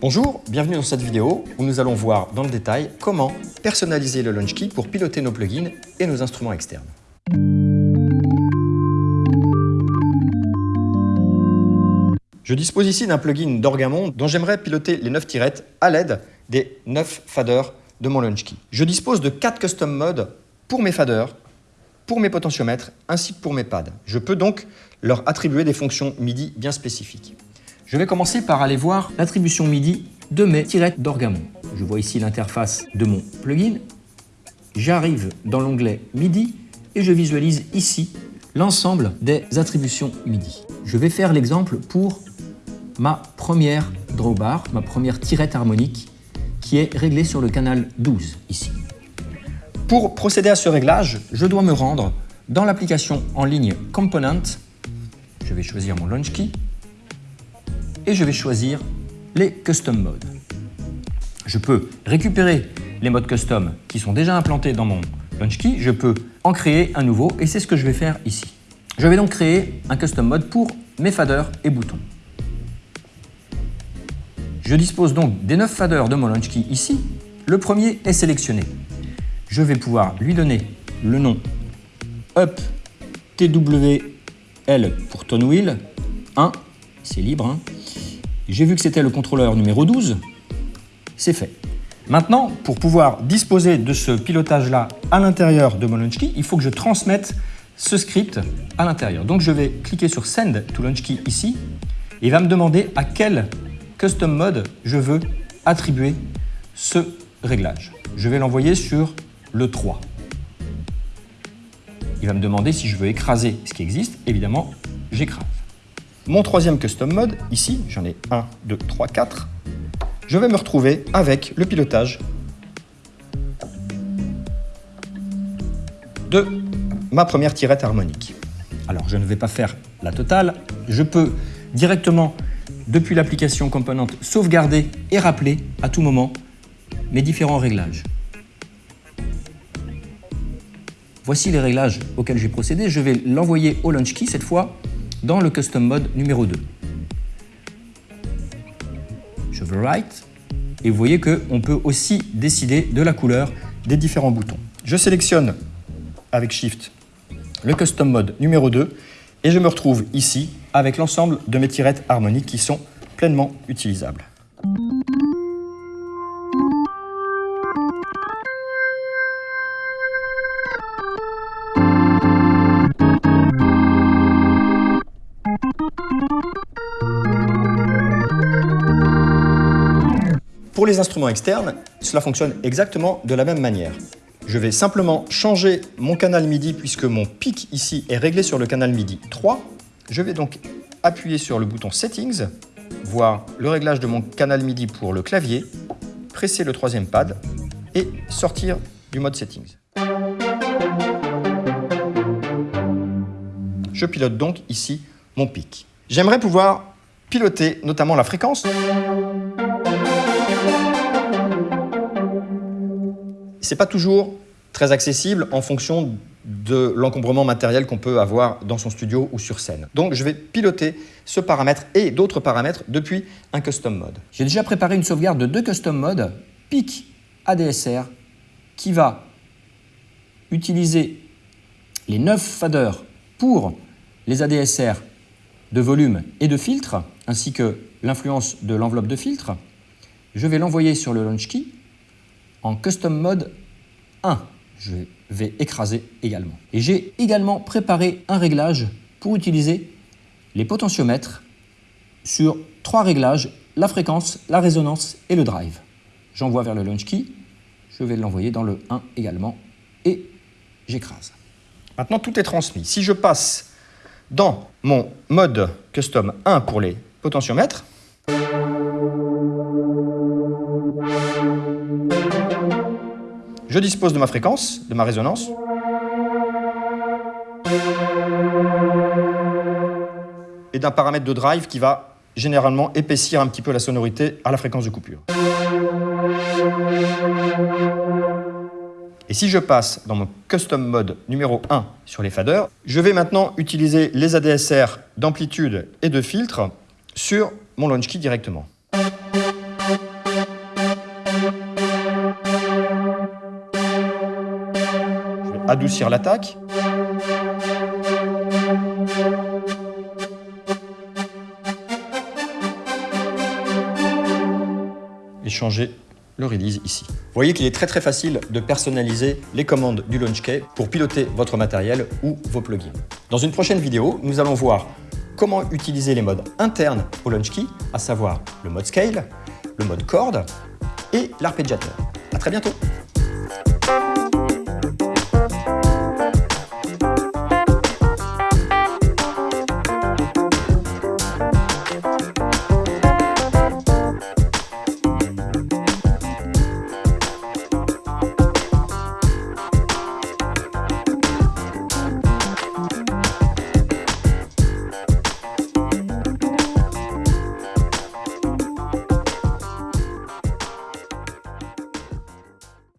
Bonjour, bienvenue dans cette vidéo où nous allons voir dans le détail comment personnaliser le LaunchKey pour piloter nos plugins et nos instruments externes. Je dispose ici d'un plugin d'Orgamon dont j'aimerais piloter les 9 tirettes à l'aide des 9 faders de mon LaunchKey. Je dispose de 4 custom modes pour mes faders, pour mes potentiomètres ainsi que pour mes pads. Je peux donc leur attribuer des fonctions MIDI bien spécifiques. Je vais commencer par aller voir l'attribution MIDI de mes tirettes d'Orgamon. Je vois ici l'interface de mon plugin. J'arrive dans l'onglet MIDI et je visualise ici l'ensemble des attributions MIDI. Je vais faire l'exemple pour ma première drawbar, ma première tirette harmonique qui est réglée sur le canal 12 ici. Pour procéder à ce réglage, je dois me rendre dans l'application en ligne Component. Je vais choisir mon Launch Key et je vais choisir les Custom Modes. Je peux récupérer les modes custom qui sont déjà implantés dans mon Launch Key. Je peux en créer un nouveau et c'est ce que je vais faire ici. Je vais donc créer un custom mode pour mes faders et boutons. Je dispose donc des 9 faders de mon launch key ici. Le premier est sélectionné. Je vais pouvoir lui donner le nom Up TWL pour Tone Wheel 1. C'est libre. Hein. J'ai vu que c'était le contrôleur numéro 12. C'est fait. Maintenant, pour pouvoir disposer de ce pilotage-là à l'intérieur de mon launch key, il faut que je transmette ce script à l'intérieur. Donc je vais cliquer sur Send to Launch Key ici et il va me demander à quel Custom Mode, je veux attribuer ce réglage. Je vais l'envoyer sur le 3. Il va me demander si je veux écraser ce qui existe. Évidemment, j'écrase. Mon troisième Custom Mode, ici, j'en ai 1, 2, 3, 4. Je vais me retrouver avec le pilotage de ma première tirette harmonique. Alors, je ne vais pas faire la totale. Je peux directement depuis l'application Component, sauvegarder et rappeler à tout moment mes différents réglages. Voici les réglages auxquels j'ai procédé. Je vais l'envoyer au Launch Key cette fois dans le Custom Mode numéro 2. Je veux Write et vous voyez qu'on peut aussi décider de la couleur des différents boutons. Je sélectionne avec Shift le Custom Mode numéro 2 et je me retrouve ici avec l'ensemble de mes tirettes harmoniques qui sont pleinement utilisables. Pour les instruments externes, cela fonctionne exactement de la même manière. Je vais simplement changer mon canal MIDI puisque mon pic ici est réglé sur le canal MIDI 3. Je vais donc appuyer sur le bouton Settings, voir le réglage de mon canal MIDI pour le clavier, presser le troisième pad et sortir du mode Settings. Je pilote donc ici mon pic. J'aimerais pouvoir piloter notamment la fréquence c'est pas toujours très accessible en fonction de l'encombrement matériel qu'on peut avoir dans son studio ou sur scène. Donc je vais piloter ce paramètre et d'autres paramètres depuis un custom mode. J'ai déjà préparé une sauvegarde de deux custom modes, PIC ADSR, qui va utiliser les 9 faders pour les ADSR de volume et de filtre, ainsi que l'influence de l'enveloppe de filtre. Je vais l'envoyer sur le launch key en custom mode 1. Je vais écraser également. Et j'ai également préparé un réglage pour utiliser les potentiomètres sur trois réglages, la fréquence, la résonance et le drive. J'envoie vers le launch key, je vais l'envoyer dans le 1 également et j'écrase. Maintenant, tout est transmis. Si je passe dans mon mode custom 1 pour les potentiomètres, Je dispose de ma fréquence, de ma résonance. Et d'un paramètre de drive qui va généralement épaissir un petit peu la sonorité à la fréquence de coupure. Et si je passe dans mon custom mode numéro 1 sur les faders, je vais maintenant utiliser les ADSR d'amplitude et de filtre sur mon launch key directement. Adoucir l'attaque. Et changer le release ici. Vous voyez qu'il est très très facile de personnaliser les commandes du LaunchKey pour piloter votre matériel ou vos plugins. Dans une prochaine vidéo, nous allons voir comment utiliser les modes internes au LaunchKey, à savoir le mode Scale, le mode Chord et l'arpégiateur. À très bientôt